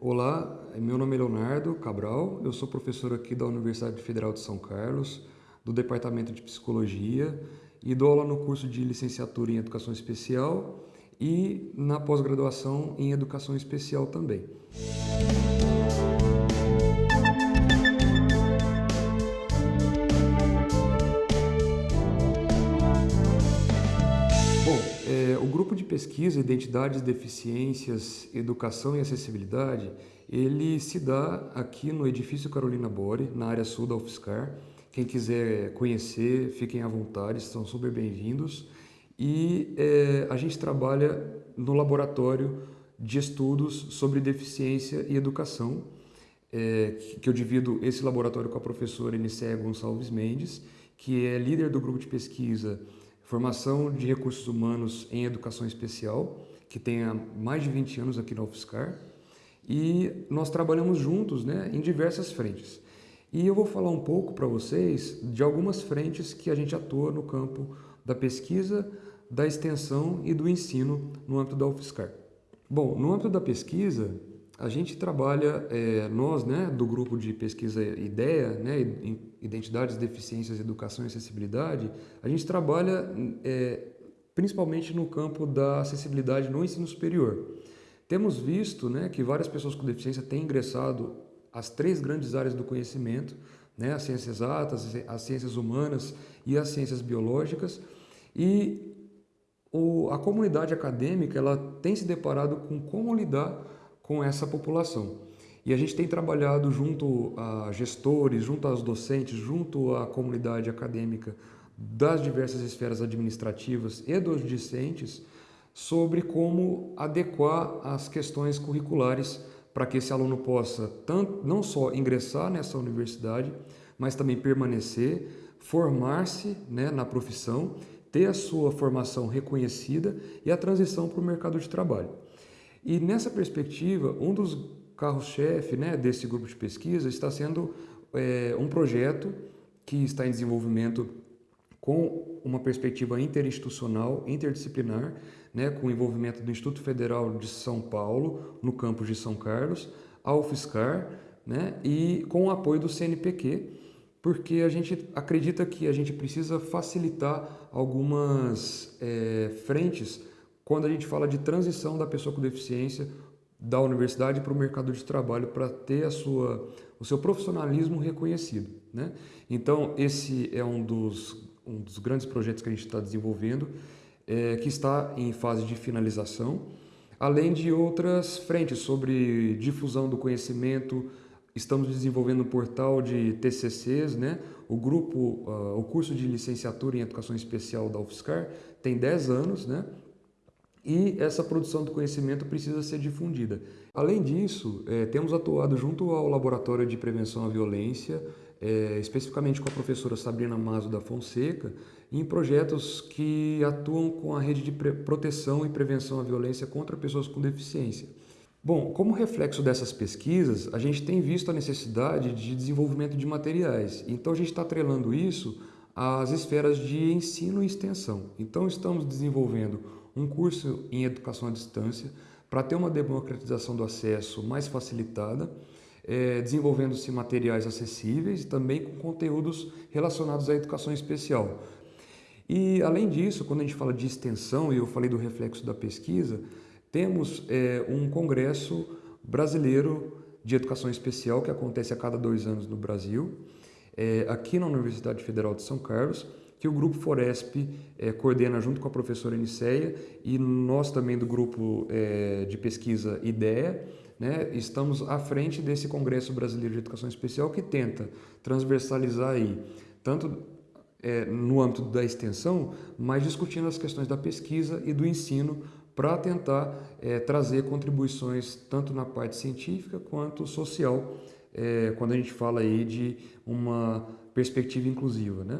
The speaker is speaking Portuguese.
Olá, meu nome é Leonardo Cabral, eu sou professor aqui da Universidade Federal de São Carlos, do Departamento de Psicologia e dou aula no curso de licenciatura em Educação Especial e na pós-graduação em Educação Especial também. Pesquisa Identidades, Deficiências, Educação e Acessibilidade, ele se dá aqui no edifício Carolina Bore, na área sul da UFSCar. Quem quiser conhecer, fiquem à vontade, são super bem-vindos. E é, a gente trabalha no laboratório de estudos sobre deficiência e educação, é, que eu divido esse laboratório com a professora Eniceia Gonçalves Mendes, que é líder do grupo de pesquisa Formação de Recursos Humanos em Educação Especial, que tem há mais de 20 anos aqui na UFSCar, e nós trabalhamos juntos né, em diversas frentes. E eu vou falar um pouco para vocês de algumas frentes que a gente atua no campo da pesquisa, da extensão e do ensino no âmbito da UFSCar. Bom, no âmbito da pesquisa, a gente trabalha, é, nós, né, do grupo de pesquisa IDEA, né, Identidades, Deficiências, Educação e Acessibilidade, a gente trabalha é, principalmente no campo da acessibilidade no ensino superior. Temos visto né, que várias pessoas com deficiência têm ingressado às três grandes áreas do conhecimento, né, as ciências exatas, as ciências humanas e as ciências biológicas, e o, a comunidade acadêmica ela tem se deparado com como lidar com essa população. E a gente tem trabalhado junto a gestores, junto aos docentes, junto à comunidade acadêmica das diversas esferas administrativas e dos discentes sobre como adequar as questões curriculares para que esse aluno possa tanto, não só ingressar nessa universidade, mas também permanecer, formar-se né, na profissão, ter a sua formação reconhecida e a transição para o mercado de trabalho. E nessa perspectiva, um dos carros-chefe né, desse grupo de pesquisa está sendo é, um projeto que está em desenvolvimento com uma perspectiva interinstitucional, interdisciplinar, né, com o envolvimento do Instituto Federal de São Paulo, no campus de São Carlos, a UFSCar, né, e com o apoio do CNPq, porque a gente acredita que a gente precisa facilitar algumas é, frentes quando a gente fala de transição da pessoa com deficiência da universidade para o mercado de trabalho para ter a sua, o seu profissionalismo reconhecido. Né? Então, esse é um dos, um dos grandes projetos que a gente está desenvolvendo, é, que está em fase de finalização, além de outras frentes sobre difusão do conhecimento, estamos desenvolvendo um portal de TCCs, né? o grupo, uh, o curso de licenciatura em Educação Especial da UFSCar tem 10 anos, né? E essa produção do conhecimento precisa ser difundida. Além disso, é, temos atuado junto ao Laboratório de Prevenção à Violência, é, especificamente com a professora Sabrina Mazo da Fonseca, em projetos que atuam com a rede de proteção e prevenção à violência contra pessoas com deficiência. Bom, como reflexo dessas pesquisas, a gente tem visto a necessidade de desenvolvimento de materiais. Então, a gente está atrelando isso às esferas de ensino e extensão. Então, estamos desenvolvendo um curso em educação à distância para ter uma democratização do acesso mais facilitada, é, desenvolvendo-se materiais acessíveis e também com conteúdos relacionados à educação especial. E, além disso, quando a gente fala de extensão, e eu falei do reflexo da pesquisa, temos é, um congresso brasileiro de educação especial que acontece a cada dois anos no Brasil, é, aqui na Universidade Federal de São Carlos, que o Grupo Foresp é, coordena junto com a professora Eniceia e nós também do Grupo é, de Pesquisa IDEA, né, estamos à frente desse Congresso Brasileiro de Educação Especial que tenta transversalizar aí, tanto é, no âmbito da extensão, mas discutindo as questões da pesquisa e do ensino para tentar é, trazer contribuições tanto na parte científica quanto social, é, quando a gente fala aí de uma perspectiva inclusiva. Né?